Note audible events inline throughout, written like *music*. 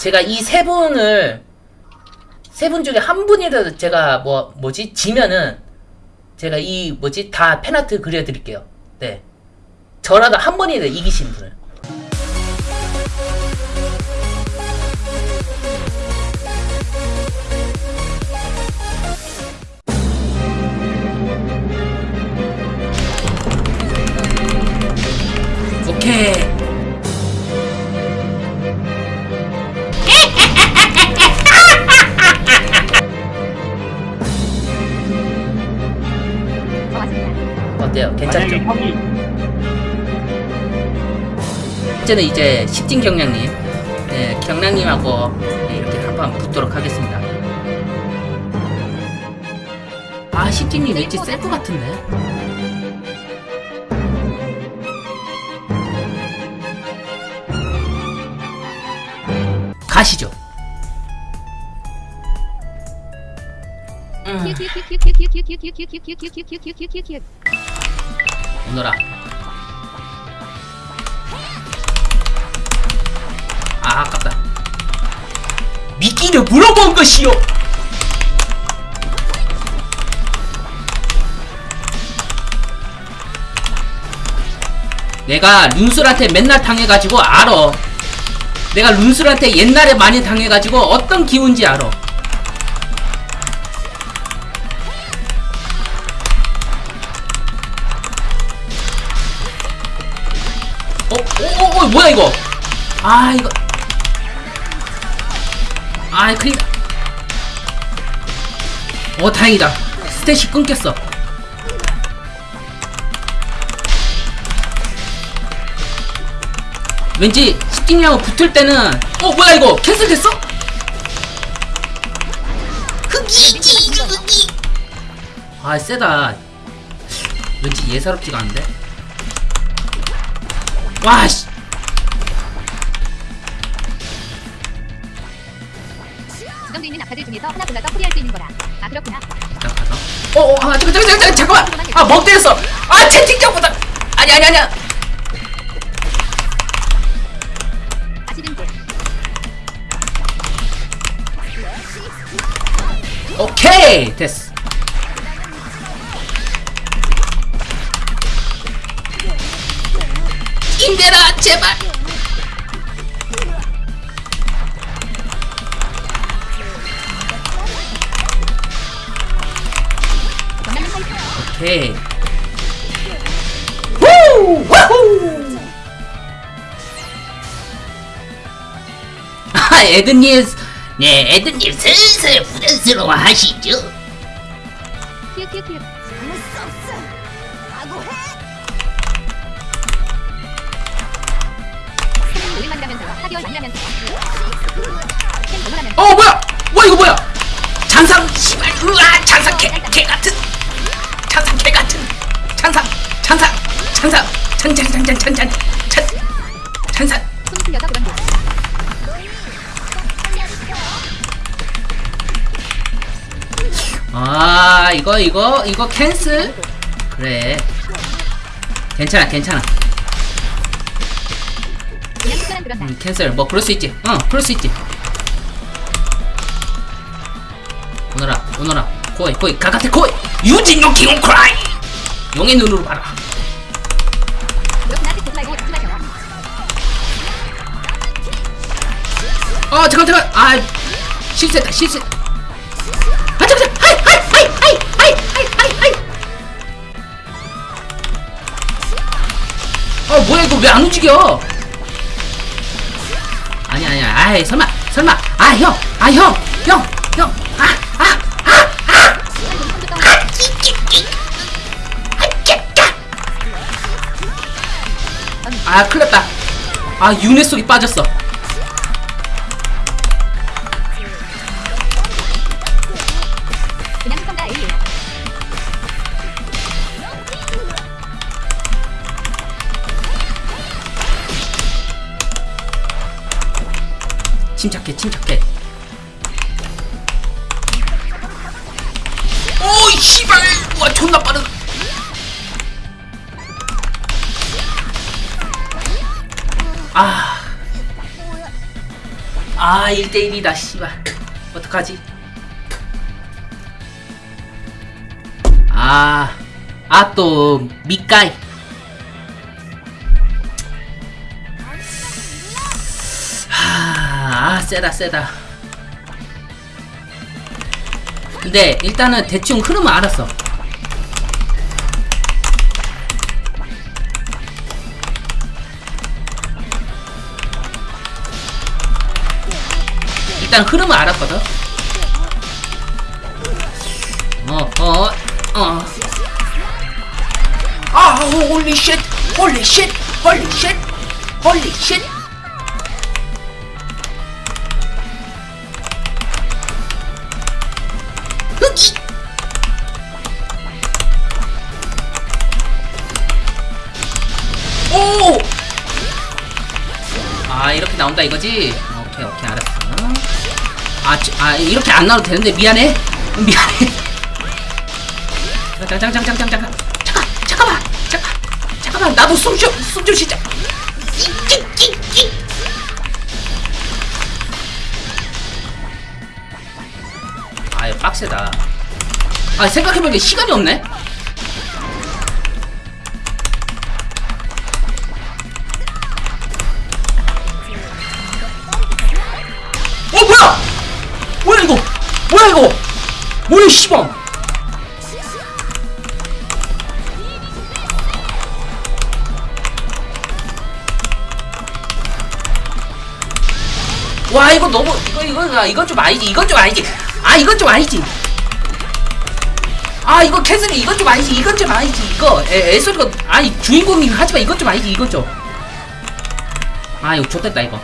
제가 이 세 분을 세 분 중에 한 분이라도 제가 뭐 뭐지 지면은 제가 이 뭐지 다 팬아트 그려드릴게요. 네. 저라도 한 번이라도 이기신 분을. 오케이. 어때요? 괜찮죠? 형이 이제는 이제 십진 경량님, 네, 경량님하고 네, 이렇게 한판 붙도록 하겠습니다. 아, 십진님 왠지 셀프 같은데? 가시죠. 음, 오너라. 아, 아깝다. 미끼를 물어본 것이요. 내가 룬술한테 맨날 당해가지고 알아. 내가 룬술한테 옛날에 많이 당해가지고 어떤 기분인지 알아. 어, 어, 어, 어, 뭐야 이거? 아 이거. 아, 그니까. 어, 다행이다. 스탯이 끊겼어. 왠지 스팅이하고 붙을 때는 어 뭐야 이거 캔슬 됐어? 흑이지 흑이 아 세다 왠지 예사롭지가 않은데 와씨. 지정돼 있는 아카들 중에서 하나 골라서 풀이할 수 있는 거라. 아 그렇구나. 잠깐 어어 아 잠깐 잠깐 잠깐 잠깐만. 아멍 때렸어. 아 채팅창보다. 아니 아니 아니야. 오케이 됐어 힘내라 제발. 오케이. 후! 와후 아 에드님 네 에드님 슬슬 부담스러워 하시죠 잔상 씨발 으아 잔상 개, 개 같은. 잔상 개 같은. 잔상 잔상 잔상 찬찬찬찬찬찬 찬 잔상. 손 풀려서 그런 듯. 아 이거 이거 이거 캔슬 그래. 괜찮아 괜찮아. 음, 캔슬 뭐 그럴 수 있지. 어 그럴 수 있지 오너라 코이 코이 가가테 코이 유진노 기온 크라이! 용의 눈으로 봐라. 아 잠깐 잠깐. 아 실수했다 실수. 뭐야 이거 왜 안 움직여? 아니 아니야 아이 설마 설마. 아 형 아 형형. 아, 아 큰일났다. 아 윤회 속이 빠졌어. 침착해 침착해. 오이 씨발! 와 존나 빠르 아. 아 1대1이다 씨발. 어떡하지? 아. 아또 하, 아 세다 세다. 근데 일단은 대충 흐름은 알았어 일단 흐름은 알았거든 어 어어 어. 아 홀리 쉣 홀리 쉣 홀리 쉣 홀리 쉣 오! 아 이렇게 나온다 이거지? 아, 저- 아 이렇게 안 나와도 되는데 미안해. 미안해. 잠깐 잠깐 잠깐 잠깐 잠깐. 잠깐만. 잠깐 잠깐만. 나도 숨좀숨좀 쉬자. 아 이거 빡세다. 아 생각해보니까 시간이 없네? 어 뭐야 뭐야 이거? 뭐야 씨발. 와 이거 너무 이거 이거 아, 이건 좀 아니지 이건 좀 아니지. 아 이건 좀 아니지. 아 이거 캐슬이 이건 좀 아니지 이건 좀 아니지 이거. 애, 애소리가 아니 주인공이 하지만 이건 좀 아니지 이건 좀아 이거 좋됐다 이거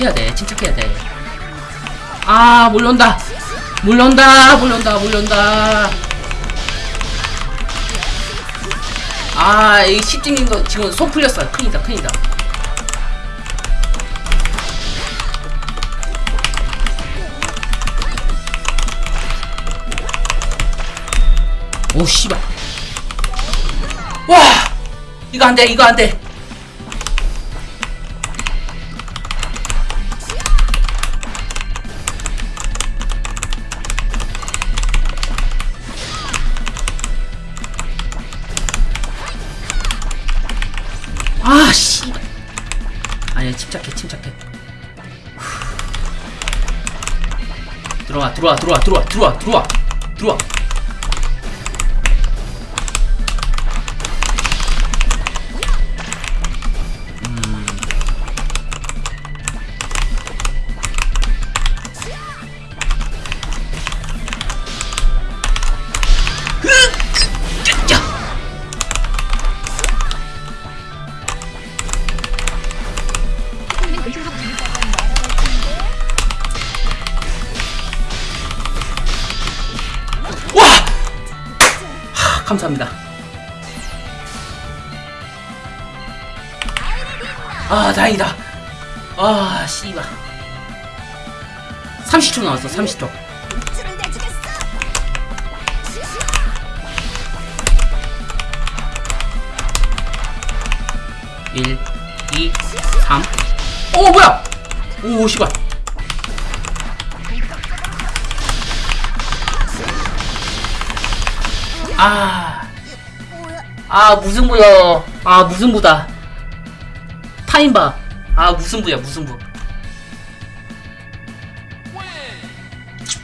침착해야 돼 침착해야 돼아 몰려온다. 몰려온다 몰려온다 몰려온다. 아이 시팅인 거 지금 손 풀렸어 큰일이다 큰일이다. 오 씨발. 와! 이거 안돼 이거 안돼 들어와 들어와 들어와 들어와 들어와 들어와 감사합니다. 아, 다행이다. 아, 씨발. 30초 나왔어, 30초. 줄을 내주겠어. 1, 2, 3. 오, 뭐야! 오, 씨발. 아. 아, 무슨 부여. 아, 무슨 부다. 타임바. 아, 무슨 부야, 무슨 부.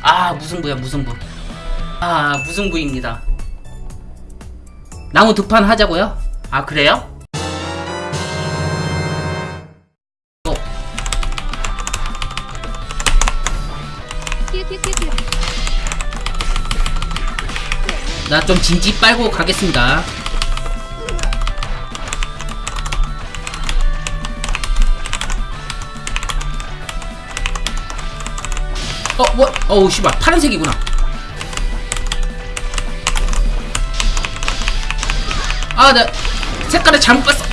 아, 무슨 부야, 무슨 부. 아, 무슨 부입니다. 나무 두 판 하자고요? 아, 그래요? 나 좀 진지 빨고 가겠습니다. 어, 뭐? 어우, 씨발. 파란색이구나. 아, 나 색깔을 잘못 봤어.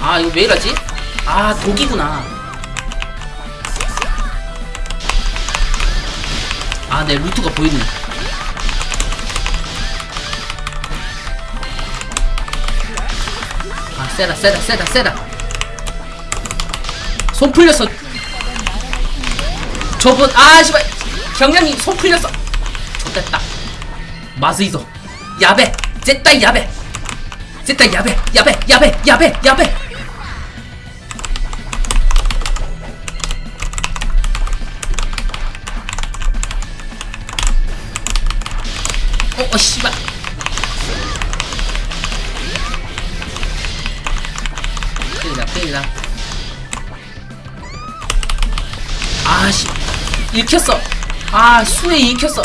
아, 이거 왜 이러지? 아, 독이구나. 아, 내 루트가 보이네. 세라 세라 세라 세라 손 풀렸어 저분 아 씨발. 경량이 손 풀렸어 됐다. 마스이소. 야베. 쟤따 야베. 쟤따 야베. 야베 야베 야베 야베. 어, 어 씨발. 큰일이다. 아, 씨. 읽혔어. 아, 수에 읽혔어.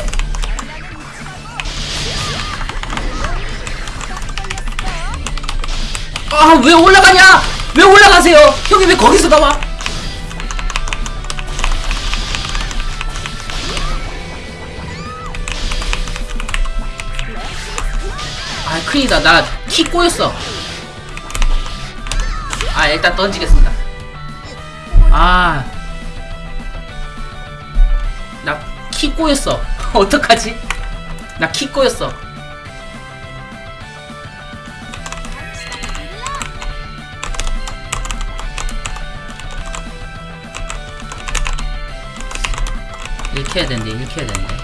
아, 왜 올라가냐? 왜 올라가세요? 형이 왜 거기서 나와? 아, 큰일이다. 나 키 꼬였어. 아, 일단 던지겠습니다. 아. 나 키 꼬였어. *laughs* 어떡하지? 나 키 꼬였어. 이렇게 해야 되는데, 이렇게 해야 되는데.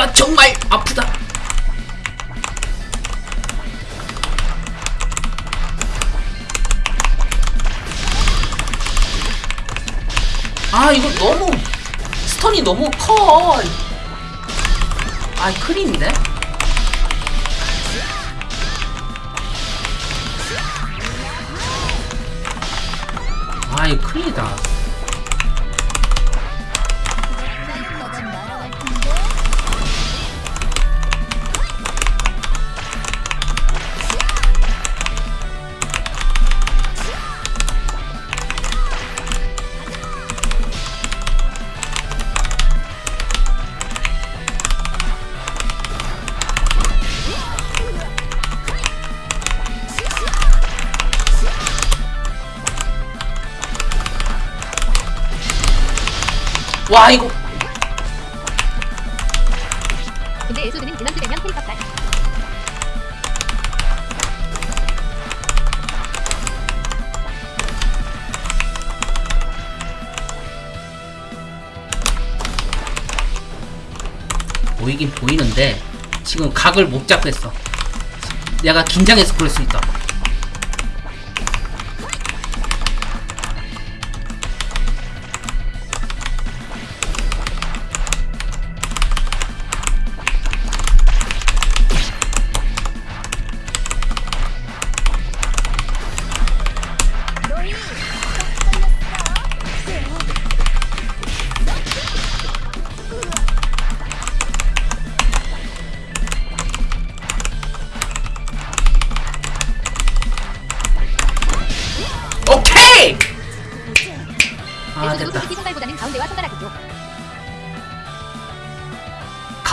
끼가 정말 아프다. 아, 이거 너무 스턴이 너무 커. 아, 큰일인데? 아, 이거 큰일이다. 와, 이거. 근데 에소드는 밸런스 되면 페이커다. 보이긴 보이는데 지금 각을 못 잡겠어. 내가 긴장해서 그럴 수 있다.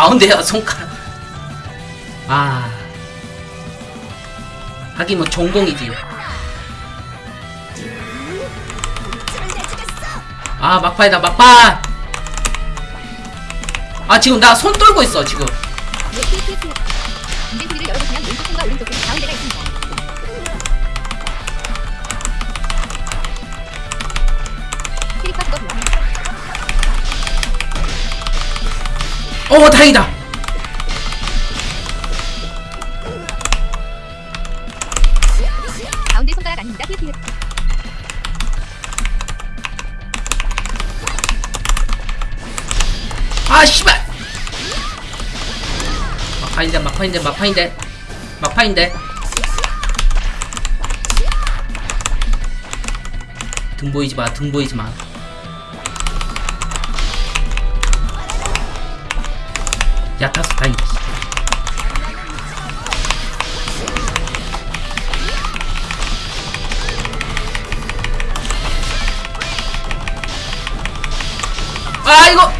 가운데야 손가락. 아 하긴 뭐 전공이지. 아 막판이다 막판. 아 지금 나 손 떨고 있어 지금. 어 다행이다. 가운데 손가락 아닙니다. TT. 아 씨발. 막판인데 막판인데 막판인데 막판인데. 등 보이지 마, 등 보이지 마. 야, 타스 다행이다. 씨. 아,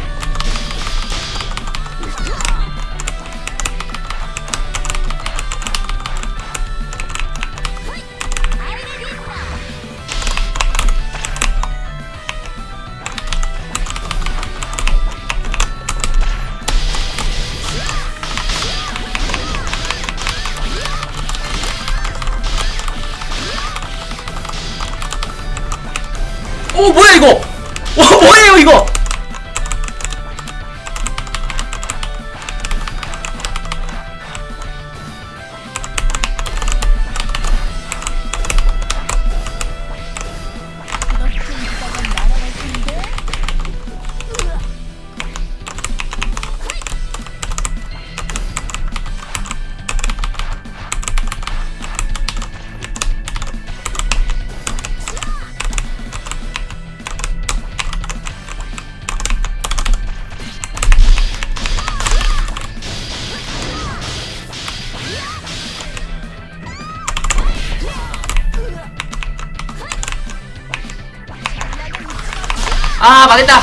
이거 아 망했다.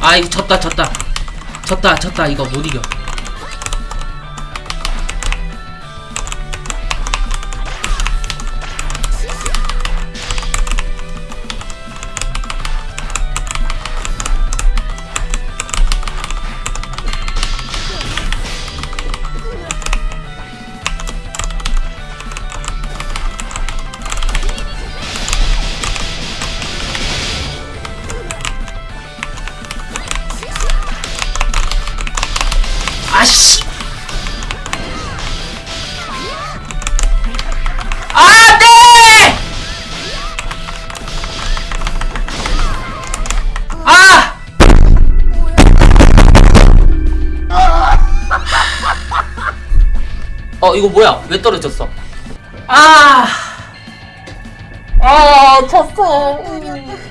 아 이거 졌다 졌다. 졌다 졌다. 이거 못 이겨 어 이거 뭐야 왜 떨어졌어 아! 아좀 쉬어야겠어.